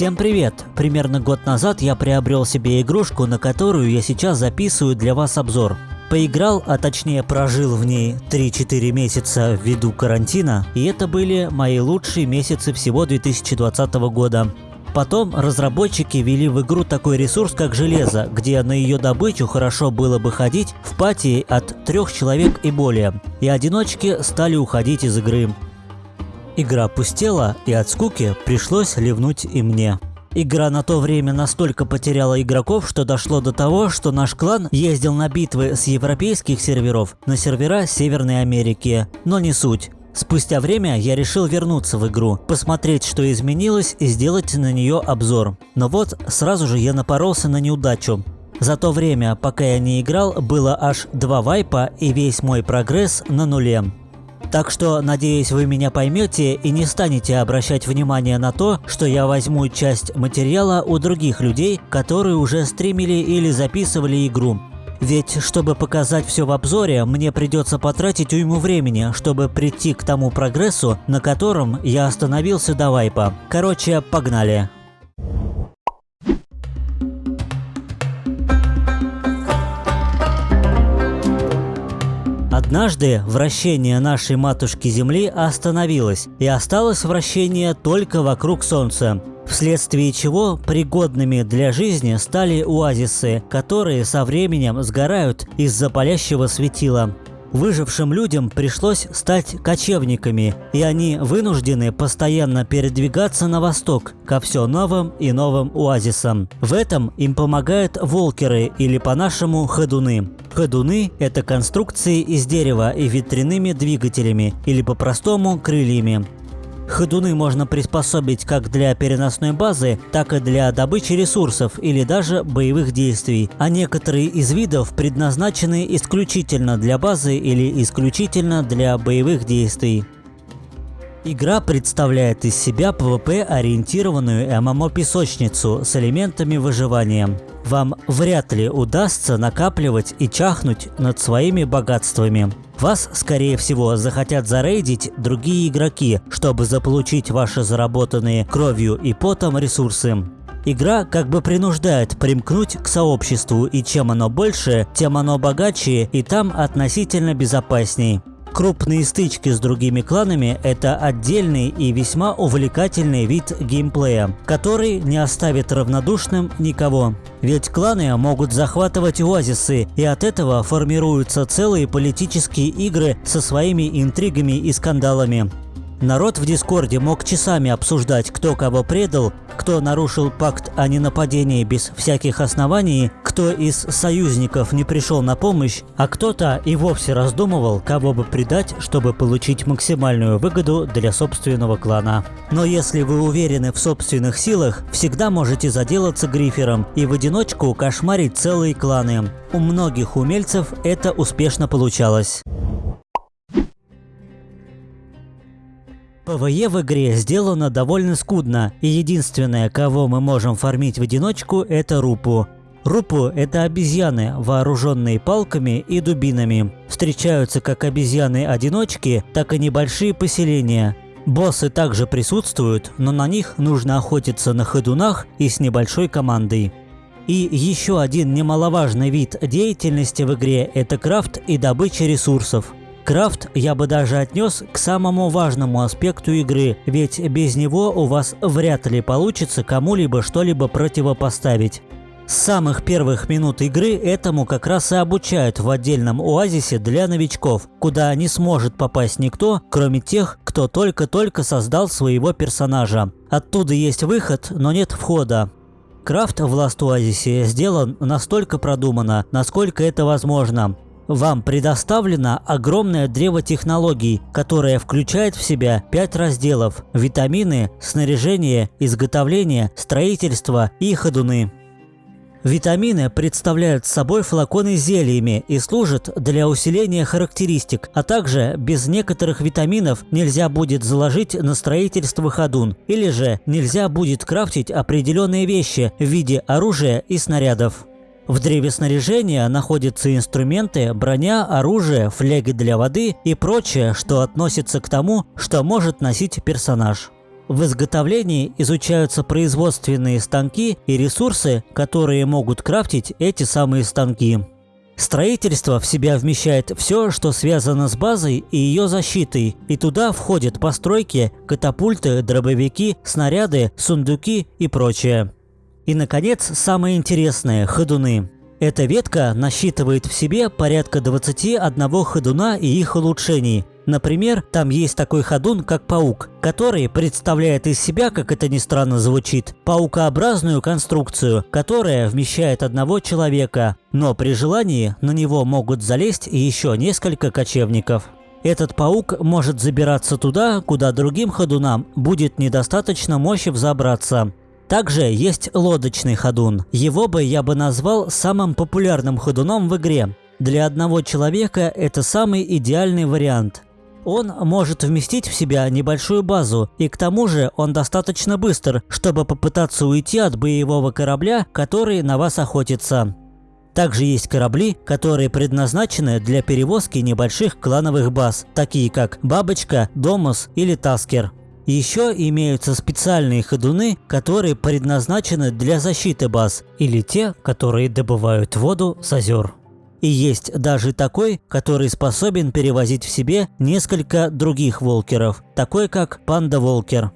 Всем привет! Примерно год назад я приобрел себе игрушку, на которую я сейчас записываю для вас обзор. Поиграл, а точнее прожил в ней 3-4 месяца ввиду карантина, и это были мои лучшие месяцы всего 2020 года. Потом разработчики ввели в игру такой ресурс, как железо, где на ее добычу хорошо было бы ходить в пати от трех человек и более, и одиночки стали уходить из игры. Игра пустела, и от скуки пришлось ливнуть и мне. Игра на то время настолько потеряла игроков, что дошло до того, что наш клан ездил на битвы с европейских серверов на сервера Северной Америки. Но не суть. Спустя время я решил вернуться в игру, посмотреть, что изменилось и сделать на нее обзор. Но вот сразу же я напоролся на неудачу. За то время, пока я не играл, было аж два вайпа и весь мой прогресс на нуле. Так что, надеюсь, вы меня поймете и не станете обращать внимание на то, что я возьму часть материала у других людей, которые уже стримили или записывали игру. Ведь, чтобы показать все в обзоре, мне придется потратить уйму времени, чтобы прийти к тому прогрессу, на котором я остановился до вайпа. Короче, погнали. Однажды вращение нашей матушки Земли остановилось, и осталось вращение только вокруг Солнца, вследствие чего пригодными для жизни стали оазисы, которые со временем сгорают из-за палящего светила. Выжившим людям пришлось стать кочевниками, и они вынуждены постоянно передвигаться на восток ко все новым и новым оазисам. В этом им помогают волкеры или по-нашему ходуны. Ходуны – это конструкции из дерева и ветряными двигателями или по-простому крыльями. Ходуны можно приспособить как для переносной базы, так и для добычи ресурсов или даже боевых действий, а некоторые из видов предназначены исключительно для базы или исключительно для боевых действий. Игра представляет из себя PvP-ориентированную ММО-песочницу с элементами выживания. Вам вряд ли удастся накапливать и чахнуть над своими богатствами. Вас, скорее всего, захотят зарейдить другие игроки, чтобы заполучить ваши заработанные кровью и потом ресурсы. Игра как бы принуждает примкнуть к сообществу, и чем оно больше, тем оно богаче и там относительно безопасней. Крупные стычки с другими кланами – это отдельный и весьма увлекательный вид геймплея, который не оставит равнодушным никого. Ведь кланы могут захватывать оазисы, и от этого формируются целые политические игры со своими интригами и скандалами. Народ в Дискорде мог часами обсуждать, кто кого предал, кто нарушил пакт о ненападении без всяких оснований, кто из союзников не пришел на помощь, а кто-то и вовсе раздумывал, кого бы предать, чтобы получить максимальную выгоду для собственного клана. Но если вы уверены в собственных силах, всегда можете заделаться грифером и в одиночку кошмарить целые кланы. У многих умельцев это успешно получалось. PvE в игре сделано довольно скудно, и единственное, кого мы можем фармить в одиночку, это Рупу. Рупу – это обезьяны, вооруженные палками и дубинами. Встречаются как обезьяны-одиночки, так и небольшие поселения. Боссы также присутствуют, но на них нужно охотиться на ходунах и с небольшой командой. И еще один немаловажный вид деятельности в игре – это крафт и добыча ресурсов. Крафт я бы даже отнес к самому важному аспекту игры, ведь без него у вас вряд ли получится кому-либо что-либо противопоставить. С самых первых минут игры этому как раз и обучают в отдельном оазисе для новичков, куда не сможет попасть никто, кроме тех, кто только-только создал своего персонажа. Оттуда есть выход, но нет входа. Крафт в Last Oasis сделан настолько продуманно, насколько это возможно. Вам предоставлено огромное древо технологий, которое включает в себя пять разделов – витамины, снаряжение, изготовление, строительство и ходуны. Витамины представляют собой флаконы с зельями и служат для усиления характеристик, а также без некоторых витаминов нельзя будет заложить на строительство ходун, или же нельзя будет крафтить определенные вещи в виде оружия и снарядов. В древе снаряжения находятся инструменты, броня, оружие, фляги для воды и прочее, что относится к тому, что может носить персонаж. В изготовлении изучаются производственные станки и ресурсы, которые могут крафтить эти самые станки. Строительство в себя вмещает все, что связано с базой и ее защитой, и туда входят постройки, катапульты, дробовики, снаряды, сундуки и прочее. И, наконец, самое интересное – ходуны. Эта ветка насчитывает в себе порядка 21 ходуна и их улучшений. Например, там есть такой ходун, как паук, который представляет из себя, как это ни странно звучит, паукообразную конструкцию, которая вмещает одного человека, но при желании на него могут залезть еще несколько кочевников. Этот паук может забираться туда, куда другим ходунам будет недостаточно мощи взобраться. Также есть лодочный ходун. Его бы я бы назвал самым популярным ходуном в игре. Для одного человека это самый идеальный вариант. Он может вместить в себя небольшую базу, и к тому же он достаточно быстр, чтобы попытаться уйти от боевого корабля, который на вас охотится. Также есть корабли, которые предназначены для перевозки небольших клановых баз, такие как Бабочка, Домус или Таскер. Еще имеются специальные ходуны, которые предназначены для защиты баз, или те, которые добывают воду с озер. И есть даже такой, который способен перевозить в себе несколько других волкеров, такой как панда-волкер.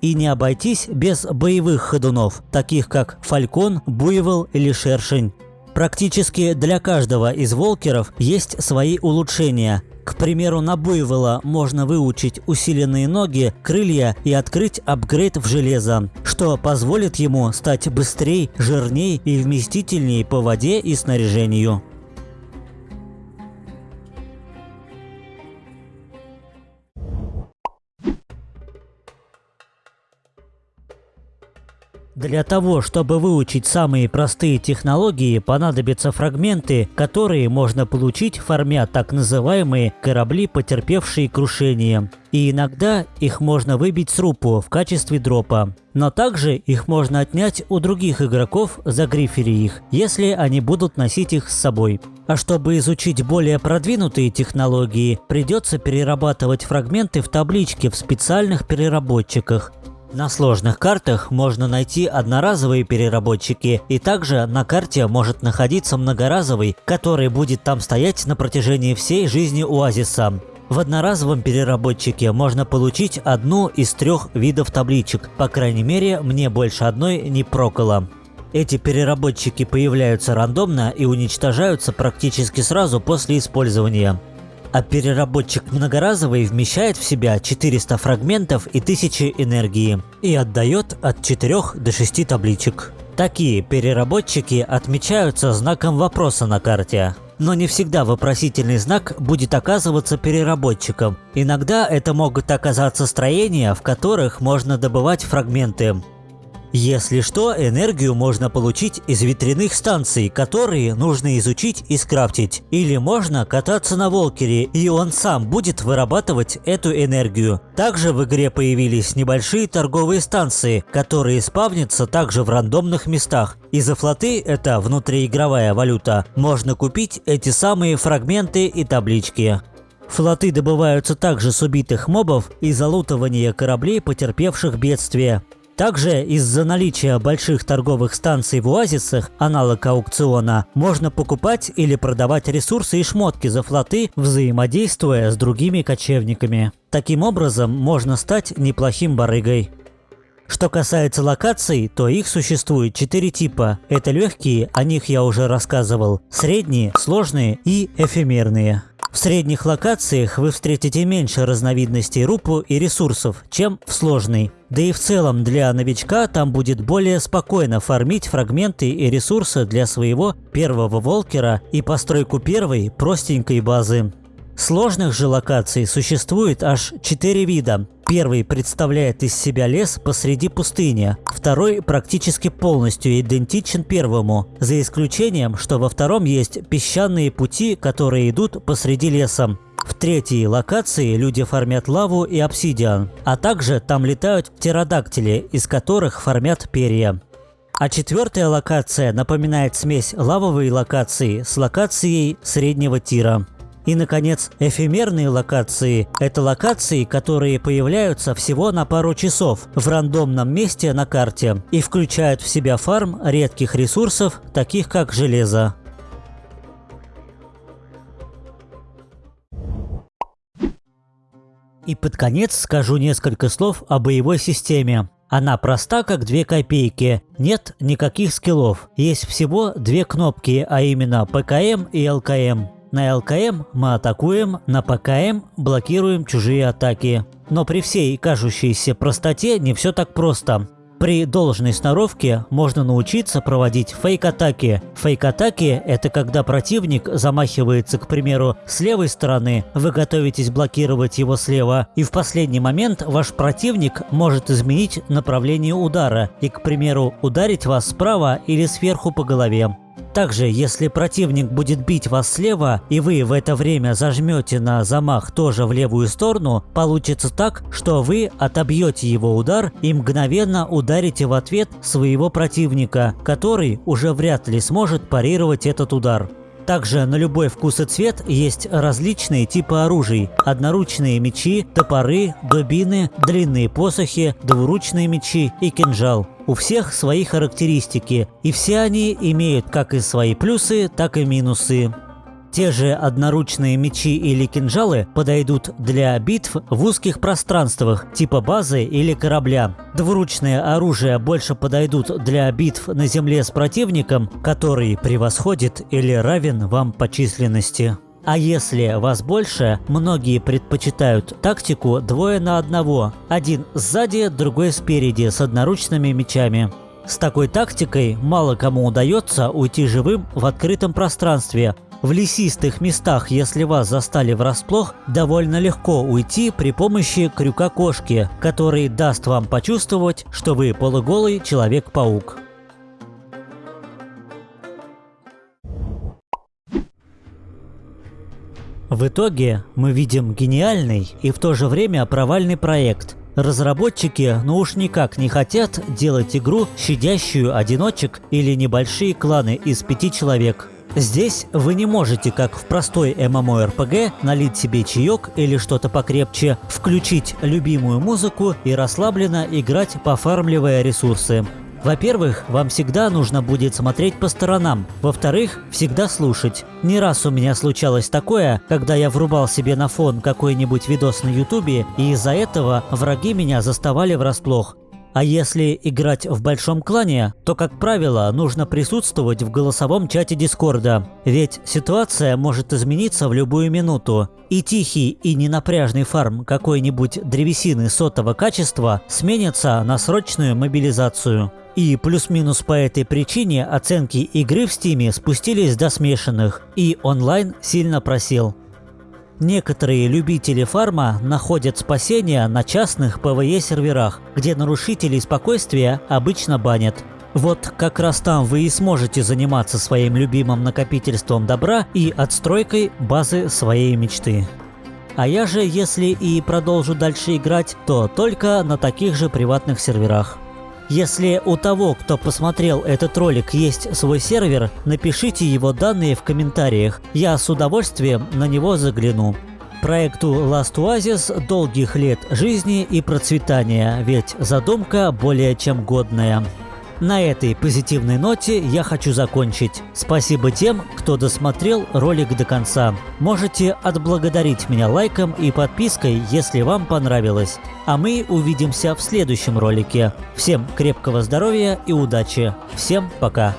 И не обойтись без боевых ходунов, таких как фалькон, буйвол или шершень. Практически для каждого из волкеров есть свои улучшения, к примеру, на буйвола можно выучить усиленные ноги, крылья и открыть апгрейд в железо, что позволит ему стать быстрее, жирнее и вместительнее по воде и снаряжению. Для того, чтобы выучить самые простые технологии, понадобятся фрагменты, которые можно получить, формя так называемые корабли, потерпевшие крушение. И иногда их можно выбить с рупу в качестве дропа. Но также их можно отнять у других игроков, загрифери их, если они будут носить их с собой. А чтобы изучить более продвинутые технологии, придется перерабатывать фрагменты в табличке в специальных переработчиках. На сложных картах можно найти одноразовые переработчики, и также на карте может находиться многоразовый, который будет там стоять на протяжении всей жизни оазиса. В одноразовом переработчике можно получить одну из трех видов табличек, по крайней мере мне больше одной не проколо. Эти переработчики появляются рандомно и уничтожаются практически сразу после использования а переработчик многоразовый вмещает в себя 400 фрагментов и 1000 энергии и отдает от 4 до 6 табличек. Такие переработчики отмечаются знаком вопроса на карте. Но не всегда вопросительный знак будет оказываться переработчиком. Иногда это могут оказаться строения, в которых можно добывать фрагменты. Если что, энергию можно получить из ветряных станций, которые нужно изучить и скрафтить. Или можно кататься на Волкере, и он сам будет вырабатывать эту энергию. Также в игре появились небольшие торговые станции, которые спавнятся также в рандомных местах. И за флоты, это внутриигровая валюта, можно купить эти самые фрагменты и таблички. Флоты добываются также с убитых мобов и залутывания кораблей, потерпевших бедствие. Также из-за наличия больших торговых станций в оазисах, аналог аукциона, можно покупать или продавать ресурсы и шмотки за флоты, взаимодействуя с другими кочевниками. Таким образом, можно стать неплохим барыгой. Что касается локаций, то их существует четыре типа. Это легкие, о них я уже рассказывал, средние, сложные и эфемерные. В средних локациях вы встретите меньше разновидностей рупу и ресурсов, чем в сложной. Да и в целом для новичка там будет более спокойно фармить фрагменты и ресурсы для своего первого волкера и постройку первой простенькой базы. Сложных же локаций существует аж 4 вида. Первый представляет из себя лес посреди пустыни, второй практически полностью идентичен первому, за исключением, что во втором есть песчаные пути, которые идут посреди леса. В третьей локации люди фармят лаву и обсидиан, а также там летают птеродактили, из которых фармят перья. А четвертая локация напоминает смесь лавовой локации с локацией среднего тира. И, наконец, эфемерные локации – это локации, которые появляются всего на пару часов в рандомном месте на карте и включают в себя фарм редких ресурсов, таких как железо. И под конец скажу несколько слов о боевой системе. Она проста, как две копейки. Нет никаких скиллов. Есть всего две кнопки, а именно ПКМ и ЛКМ. На ЛКМ мы атакуем, на ПКМ блокируем чужие атаки. Но при всей кажущейся простоте не все так просто. При должной сноровке можно научиться проводить фейк-атаки. Фейк-атаки – это когда противник замахивается, к примеру, с левой стороны, вы готовитесь блокировать его слева, и в последний момент ваш противник может изменить направление удара и, к примеру, ударить вас справа или сверху по голове. Также, если противник будет бить вас слева, и вы в это время зажмете на замах тоже в левую сторону, получится так, что вы отобьете его удар и мгновенно ударите в ответ своего противника, который уже вряд ли сможет парировать этот удар. Также на любой вкус и цвет есть различные типы оружий. Одноручные мечи, топоры, дубины, длинные посохи, двуручные мечи и кинжал. У всех свои характеристики, и все они имеют как и свои плюсы, так и минусы. Те же одноручные мечи или кинжалы подойдут для битв в узких пространствах, типа базы или корабля. Двуручные оружия больше подойдут для битв на земле с противником, который превосходит или равен вам по численности. А если вас больше, многие предпочитают тактику двое на одного. Один сзади, другой спереди с одноручными мечами. С такой тактикой мало кому удается уйти живым в открытом пространстве, в лесистых местах, если вас застали врасплох, довольно легко уйти при помощи крюка-кошки, который даст вам почувствовать, что вы полуголый Человек-паук. В итоге мы видим гениальный и в то же время провальный проект. Разработчики ну уж никак не хотят делать игру, щадящую одиночек или небольшие кланы из пяти человек – Здесь вы не можете, как в простой MMORPG, налить себе чаек или что-то покрепче, включить любимую музыку и расслабленно играть, пофармливая ресурсы. Во-первых, вам всегда нужно будет смотреть по сторонам. Во-вторых, всегда слушать. Не раз у меня случалось такое, когда я врубал себе на фон какой-нибудь видос на ютубе, и из-за этого враги меня заставали врасплох. А если играть в большом клане, то, как правило, нужно присутствовать в голосовом чате Дискорда. Ведь ситуация может измениться в любую минуту. И тихий и ненапряжный фарм какой-нибудь древесины сотого качества сменится на срочную мобилизацию. И плюс-минус по этой причине оценки игры в стиме спустились до смешанных, и онлайн сильно просел. Некоторые любители фарма находят спасение на частных PvE-серверах, где нарушителей спокойствия обычно банят. Вот как раз там вы и сможете заниматься своим любимым накопительством добра и отстройкой базы своей мечты. А я же, если и продолжу дальше играть, то только на таких же приватных серверах. Если у того, кто посмотрел этот ролик, есть свой сервер, напишите его данные в комментариях, я с удовольствием на него загляну. Проекту Last Oasis долгих лет жизни и процветания, ведь задумка более чем годная. На этой позитивной ноте я хочу закончить. Спасибо тем, кто досмотрел ролик до конца. Можете отблагодарить меня лайком и подпиской, если вам понравилось. А мы увидимся в следующем ролике. Всем крепкого здоровья и удачи. Всем пока.